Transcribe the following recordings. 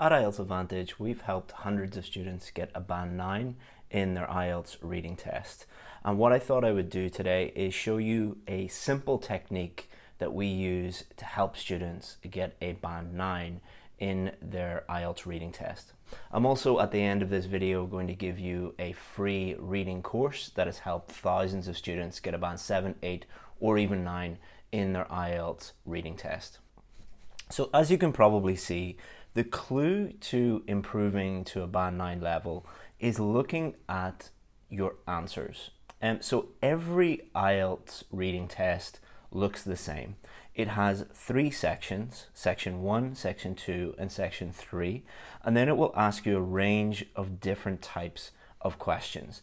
At IELTS Advantage, we've helped hundreds of students get a band 9 in their IELTS reading test. And what I thought I would do today is show you a simple technique that we use to help students get a band 9 in their IELTS reading test. I'm also at the end of this video going to give you a free reading course that has helped thousands of students get a band 7, 8 or even 9 in their IELTS reading test. So as you can probably see, the clue to improving to a band 9 level is looking at your answers. And um, so every IELTS reading test looks the same. It has three sections, section 1, section 2 and section 3 and then it will ask you a range of different types of questions.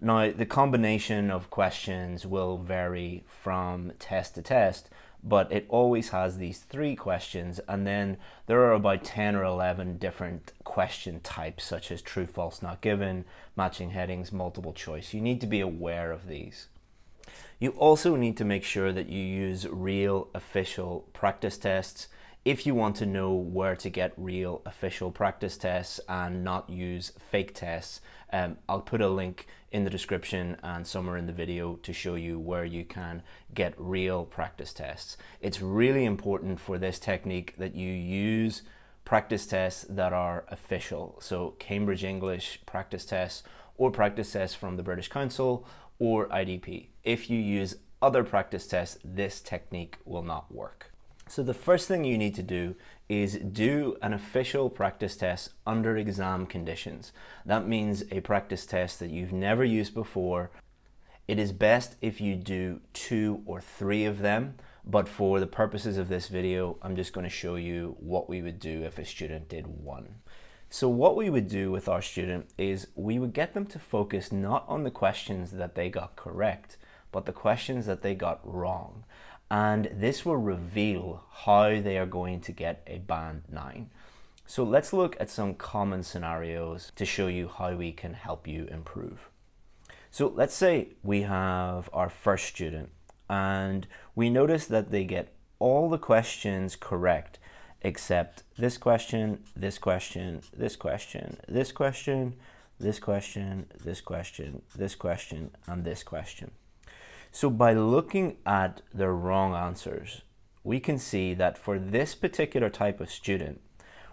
Now the combination of questions will vary from test to test but it always has these three questions and then there are about 10 or 11 different question types such as true, false, not given, matching headings, multiple choice. You need to be aware of these. You also need to make sure that you use real official practice tests if you want to know where to get real official practice tests and not use fake tests, um, I'll put a link in the description and somewhere in the video to show you where you can get real practice tests. It's really important for this technique that you use practice tests that are official. So Cambridge English practice tests or practice tests from the British Council or IDP. If you use other practice tests, this technique will not work. So the first thing you need to do is do an official practice test under exam conditions. That means a practice test that you've never used before. It is best if you do two or three of them, but for the purposes of this video, I'm just going to show you what we would do if a student did one. So what we would do with our student is we would get them to focus not on the questions that they got correct, but the questions that they got wrong and this will reveal how they are going to get a band 9. So let's look at some common scenarios to show you how we can help you improve. So let's say we have our first student and we notice that they get all the questions correct except this question, this question, this question, this question, this question, this question, this question, and this question. So by looking at the wrong answers, we can see that for this particular type of student,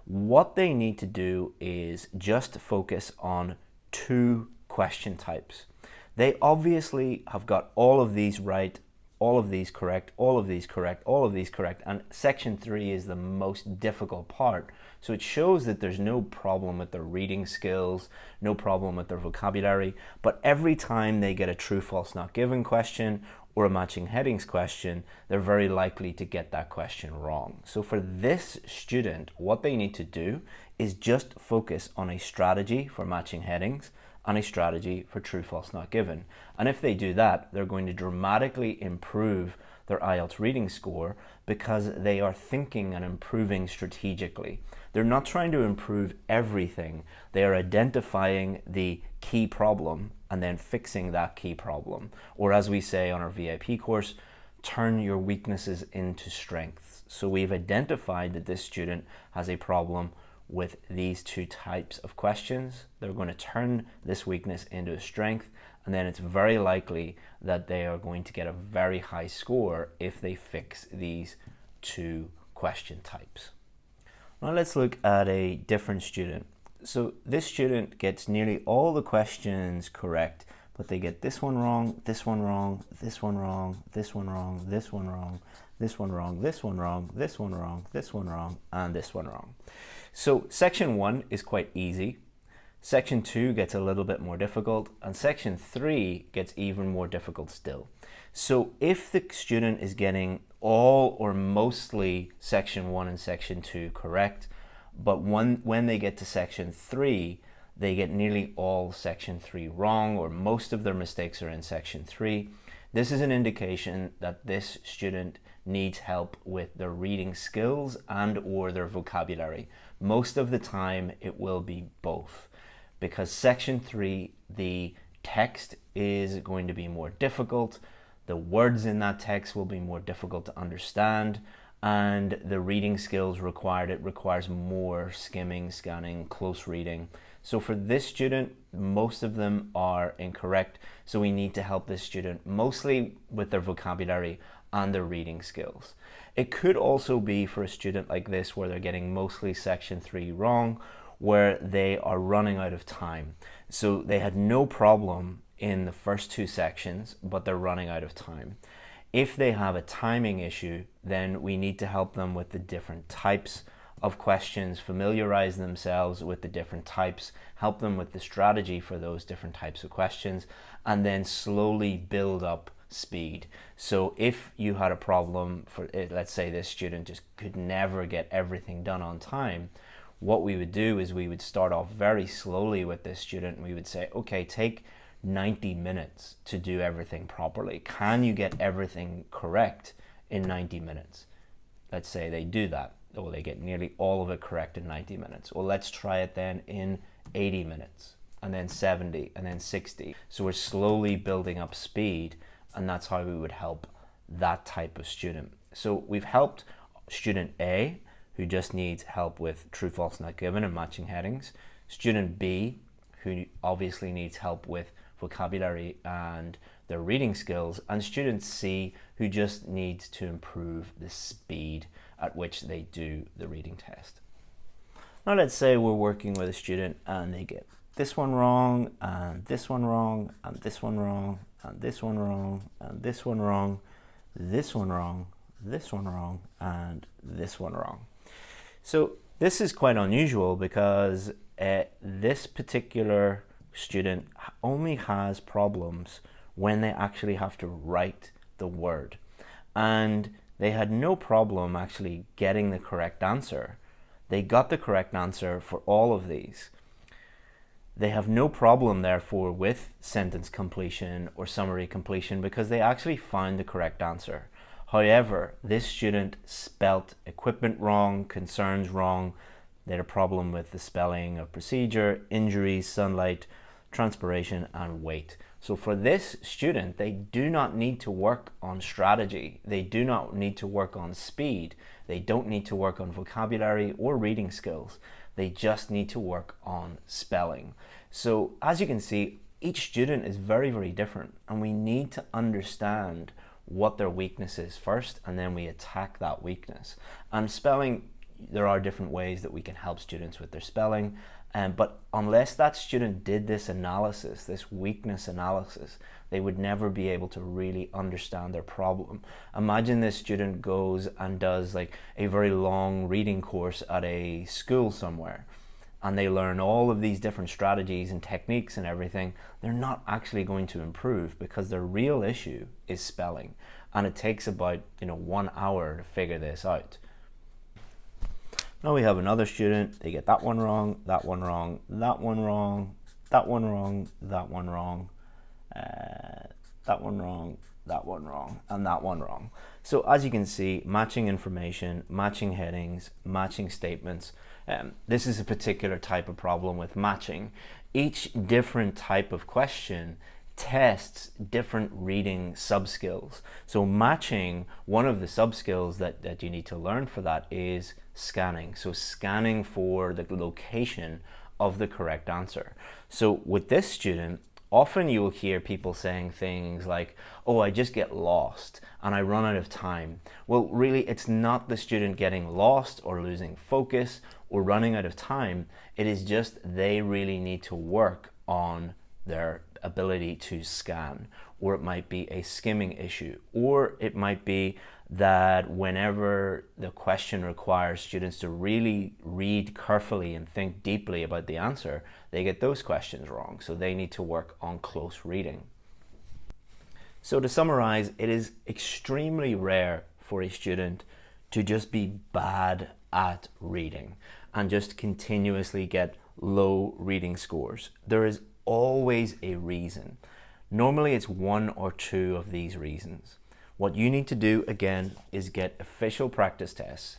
what they need to do is just focus on two question types. They obviously have got all of these right all of these correct, all of these correct, all of these correct, and section three is the most difficult part. So it shows that there's no problem with their reading skills, no problem with their vocabulary, but every time they get a true, false, not given question or a matching headings question, they're very likely to get that question wrong. So for this student, what they need to do is just focus on a strategy for matching headings and a strategy for true, false, not given. And if they do that, they're going to dramatically improve their IELTS reading score because they are thinking and improving strategically. They're not trying to improve everything. They are identifying the key problem and then fixing that key problem. Or as we say on our VIP course, turn your weaknesses into strengths. So we've identified that this student has a problem with these two types of questions. They're going to turn this weakness into a strength and then it's very likely that they are going to get a very high score if they fix these two question types. Now let's look at a different student. So this student gets nearly all the questions correct, but they get this one wrong, this one wrong, this one wrong, this one wrong, this one wrong, this one wrong, this one wrong, this one wrong, this one wrong, and this one wrong. So section one is quite easy. Section two gets a little bit more difficult and section three gets even more difficult still. So if the student is getting all or mostly section one and section two correct, but when, when they get to section three, they get nearly all section three wrong or most of their mistakes are in section three. This is an indication that this student needs help with their reading skills and or their vocabulary. Most of the time it will be both because section three, the text is going to be more difficult. The words in that text will be more difficult to understand and the reading skills required, it requires more skimming, scanning, close reading. So for this student, most of them are incorrect. So we need to help this student mostly with their vocabulary and their reading skills. It could also be for a student like this where they're getting mostly section three wrong, where they are running out of time. So they had no problem in the first two sections, but they're running out of time. If they have a timing issue, then we need to help them with the different types of questions, familiarize themselves with the different types, help them with the strategy for those different types of questions, and then slowly build up speed. So if you had a problem for, eh, let's say this student just could never get everything done on time, what we would do is we would start off very slowly with this student. We would say, okay, take 90 minutes to do everything properly. Can you get everything correct in 90 minutes? Let's say they do that or they get nearly all of it correct in 90 minutes. Well, let's try it then in 80 minutes and then 70 and then 60. So we're slowly building up speed and that's how we would help that type of student. So we've helped student A who just needs help with true, false, not given and matching headings. Student B who obviously needs help with vocabulary and their reading skills and students C who just needs to improve the speed at which they do the reading test. Now let's say we're working with a student and they get this one wrong and this one wrong and this one wrong and this one wrong and this one wrong, this one wrong, this one wrong and this one wrong. So this is quite unusual because uh, this particular student only has problems when they actually have to write the word. And they had no problem actually getting the correct answer. They got the correct answer for all of these. They have no problem, therefore, with sentence completion or summary completion because they actually found the correct answer. However, this student spelt equipment wrong, concerns wrong. They had a problem with the spelling of procedure, injuries, sunlight, transpiration, and weight. So for this student, they do not need to work on strategy. They do not need to work on speed. They don't need to work on vocabulary or reading skills. They just need to work on spelling. So as you can see, each student is very, very different and we need to understand what their weakness is first and then we attack that weakness. And spelling, there are different ways that we can help students with their spelling um, but unless that student did this analysis, this weakness analysis, they would never be able to really understand their problem. Imagine this student goes and does like a very long reading course at a school somewhere and they learn all of these different strategies and techniques and everything, they're not actually going to improve because their real issue is spelling. And it takes about, you know, one hour to figure this out. Now we have another student, they get that one wrong, that one wrong, that one wrong, that one wrong, that one wrong, uh, that one wrong, that one wrong, and that one wrong. So as you can see, matching information, matching headings, matching statements. Um, this is a particular type of problem with matching. Each different type of question tests different reading sub-skills. So matching, one of the sub-skills that, that you need to learn for that is scanning. So scanning for the location of the correct answer. So with this student, often you'll hear people saying things like, oh, I just get lost and I run out of time. Well, really, it's not the student getting lost or losing focus or running out of time. It is just they really need to work on their ability to scan, or it might be a skimming issue, or it might be that whenever the question requires students to really read carefully and think deeply about the answer, they get those questions wrong. So they need to work on close reading. So to summarize, it is extremely rare for a student to just be bad at reading and just continuously get low reading scores. There is always a reason. Normally it's one or two of these reasons. What you need to do again is get official practice tests.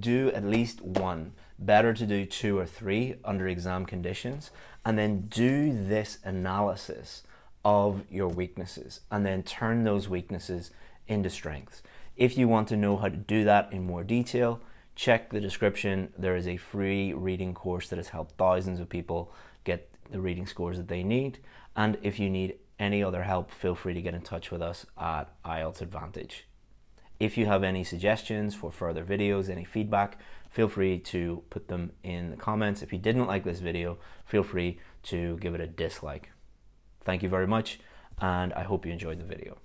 Do at least one, better to do two or three under exam conditions, and then do this analysis of your weaknesses and then turn those weaknesses into strengths. If you want to know how to do that in more detail, check the description. There is a free reading course that has helped thousands of people get the reading scores that they need. And if you need any other help, feel free to get in touch with us at IELTS Advantage. If you have any suggestions for further videos, any feedback, feel free to put them in the comments. If you didn't like this video, feel free to give it a dislike. Thank you very much, and I hope you enjoyed the video.